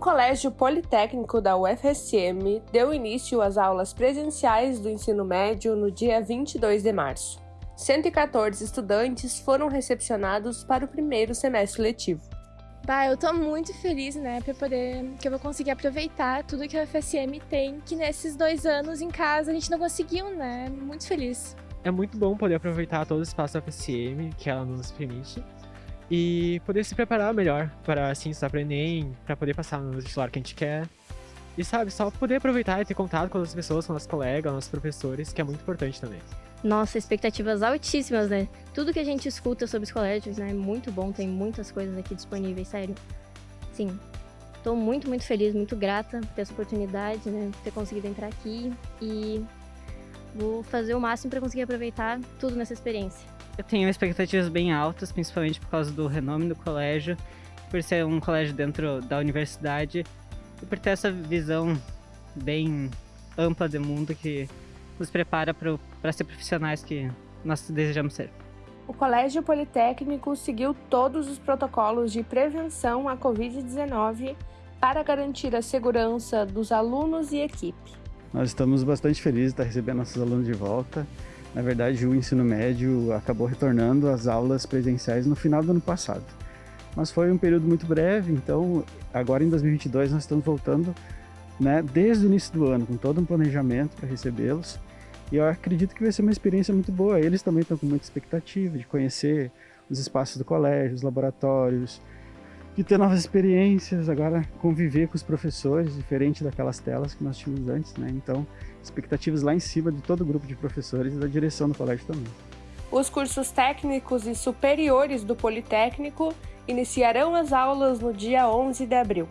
Colégio Politécnico da UFSM deu início às aulas presenciais do ensino médio no dia 22 de março. 114 estudantes foram recepcionados para o primeiro semestre letivo. Bah, eu tô muito feliz, né, para poder que eu vou conseguir aproveitar tudo que a UFSM tem, que nesses dois anos em casa a gente não conseguiu, né? Muito feliz. É muito bom poder aproveitar todo o espaço da UFSM que ela nos permite e poder se preparar melhor para assim estudar para Enem, para poder passar no vestibular que a gente quer. E sabe, só poder aproveitar e ter contato com outras pessoas, com nossos colegas, nossos professores, que é muito importante também. Nossa, expectativas altíssimas, né? Tudo que a gente escuta sobre os colégios né, é muito bom, tem muitas coisas aqui disponíveis, sério. Sim, estou muito, muito feliz, muito grata por ter essa oportunidade, né? Ter conseguido entrar aqui e vou fazer o máximo para conseguir aproveitar tudo nessa experiência. Eu tenho expectativas bem altas, principalmente por causa do renome do colégio, por ser um colégio dentro da universidade e por ter essa visão bem ampla do mundo que nos prepara para ser profissionais que nós desejamos ser. O Colégio Politécnico seguiu todos os protocolos de prevenção à Covid-19 para garantir a segurança dos alunos e equipe. Nós estamos bastante felizes de estar recebendo nossos alunos de volta. Na verdade, o ensino médio acabou retornando às aulas presenciais no final do ano passado. Mas foi um período muito breve, então agora em 2022 nós estamos voltando né, desde o início do ano, com todo um planejamento para recebê-los. E eu acredito que vai ser uma experiência muito boa. Eles também estão com muita expectativa de conhecer os espaços do colégio, os laboratórios, de ter novas experiências, agora conviver com os professores, diferente daquelas telas que nós tínhamos antes, né? Então, expectativas lá em cima de todo o grupo de professores e da direção do colégio também. Os cursos técnicos e superiores do Politécnico iniciarão as aulas no dia 11 de abril.